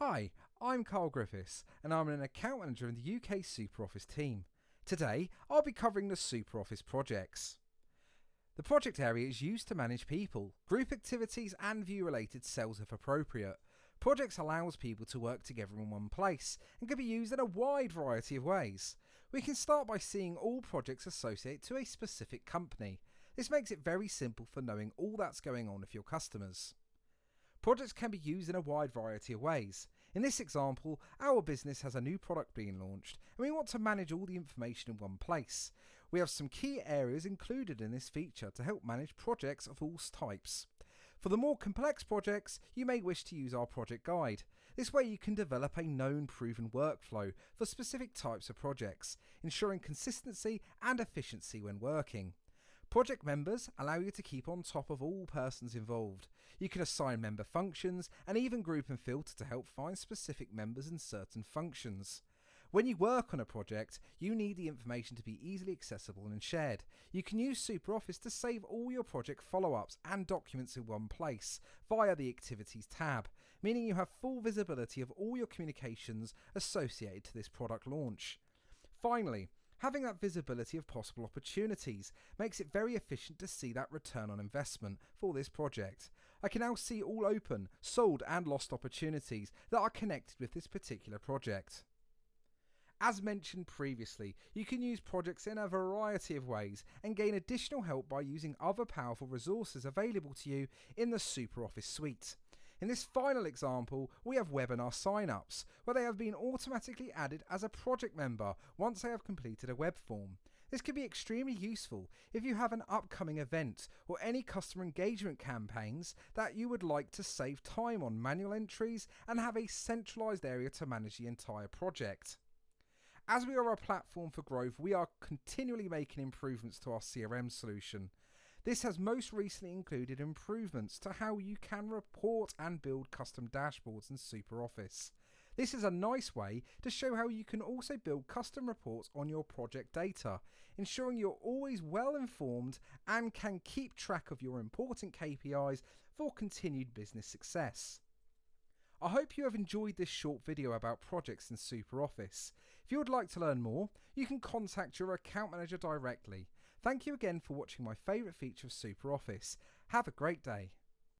Hi, I'm Carl Griffiths and I'm an account manager in the UK SuperOffice team. Today I'll be covering the SuperOffice projects. The project area is used to manage people, group activities and view related cells if appropriate. Projects allows people to work together in one place and can be used in a wide variety of ways. We can start by seeing all projects associated to a specific company. This makes it very simple for knowing all that's going on with your customers. Projects can be used in a wide variety of ways. In this example, our business has a new product being launched and we want to manage all the information in one place. We have some key areas included in this feature to help manage projects of all types. For the more complex projects, you may wish to use our project guide. This way you can develop a known proven workflow for specific types of projects, ensuring consistency and efficiency when working. Project members allow you to keep on top of all persons involved. You can assign member functions and even group and filter to help find specific members in certain functions. When you work on a project, you need the information to be easily accessible and shared. You can use SuperOffice to save all your project follow-ups and documents in one place via the Activities tab, meaning you have full visibility of all your communications associated to this product launch. Finally, Having that visibility of possible opportunities makes it very efficient to see that return on investment for this project. I can now see all open, sold and lost opportunities that are connected with this particular project. As mentioned previously, you can use projects in a variety of ways and gain additional help by using other powerful resources available to you in the SuperOffice suite. In this final example, we have webinar sign-ups, where they have been automatically added as a project member once they have completed a web form. This can be extremely useful if you have an upcoming event or any customer engagement campaigns that you would like to save time on manual entries and have a centralized area to manage the entire project. As we are a platform for growth, we are continually making improvements to our CRM solution. This has most recently included improvements to how you can report and build custom dashboards in SuperOffice. This is a nice way to show how you can also build custom reports on your project data, ensuring you're always well informed and can keep track of your important KPIs for continued business success. I hope you have enjoyed this short video about projects in SuperOffice. If you would like to learn more, you can contact your account manager directly. Thank you again for watching my favourite feature of SuperOffice. Have a great day.